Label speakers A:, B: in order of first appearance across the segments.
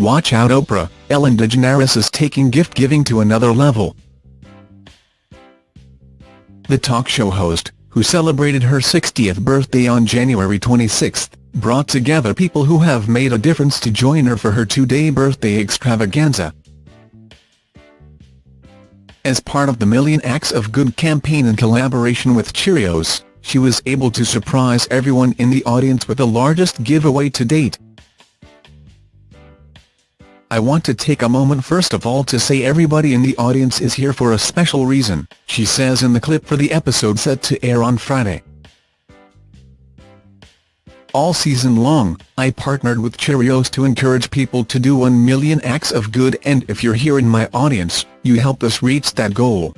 A: Watch out Oprah, Ellen DeGeneres is taking gift-giving to another level. The talk show host, who celebrated her 60th birthday on January 26, brought together people who have made a difference to join her for her two-day birthday extravaganza. As part of the Million Acts of Good campaign in collaboration with Cheerios, she was able to surprise everyone in the audience with the largest giveaway to date. I want to take a moment first of all to say everybody in the audience is here for a special reason, she says in the clip for the episode set to air on Friday. All season long, I partnered with Cheerios to encourage people to do 1 million acts of good and if you're here in my audience, you helped us reach that goal.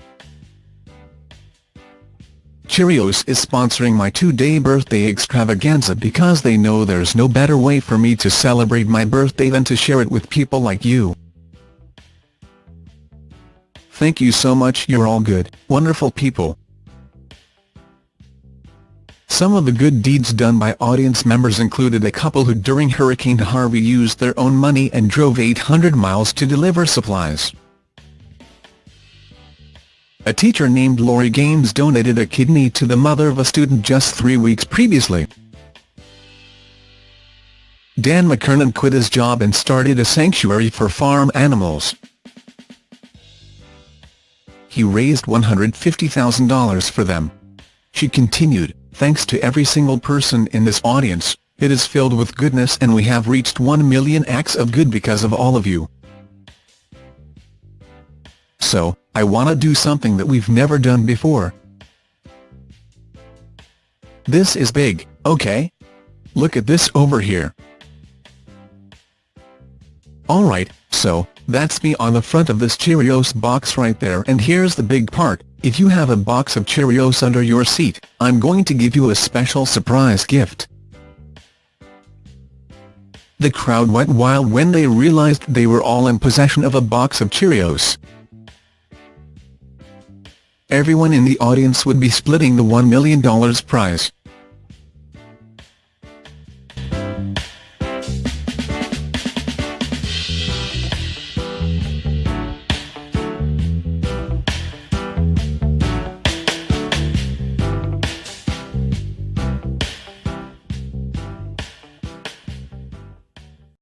A: Cheerios is sponsoring my two-day birthday extravaganza because they know there's no better way for me to celebrate my birthday than to share it with people like you. Thank you so much you're all good, wonderful people. Some of the good deeds done by audience members included a couple who during Hurricane Harvey used their own money and drove 800 miles to deliver supplies. A teacher named Lori Gaines donated a kidney to the mother of a student just three weeks previously. Dan McKernan quit his job and started a sanctuary for farm animals. He raised $150,000 for them. She continued, thanks to every single person in this audience, it is filled with goodness and we have reached 1 million acts of good because of all of you. So, I wanna do something that we've never done before. This is big, okay? Look at this over here. Alright, so, that's me on the front of this Cheerios box right there and here's the big part, if you have a box of Cheerios under your seat, I'm going to give you a special surprise gift. The crowd went wild when they realized they were all in possession of a box of Cheerios everyone in the audience would be splitting the $1 million prize.